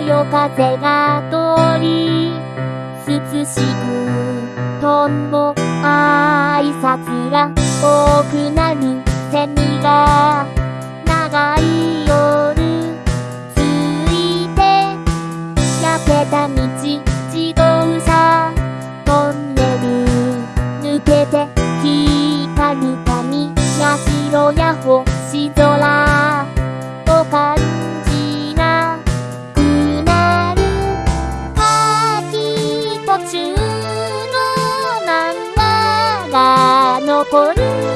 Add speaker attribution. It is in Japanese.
Speaker 1: よ風が通り涼しくとんぼ挨拶が多くなるセミが長い夜ついて焼けた道自動車トンネル抜けて光る髪や白や星空を感じこに